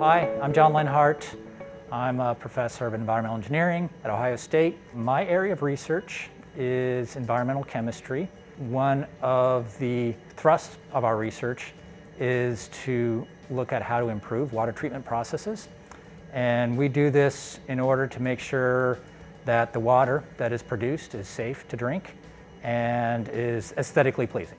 Hi, I'm John Lenhart. I'm a professor of environmental engineering at Ohio State. My area of research is environmental chemistry. One of the thrusts of our research is to look at how to improve water treatment processes. And we do this in order to make sure that the water that is produced is safe to drink and is aesthetically pleasing.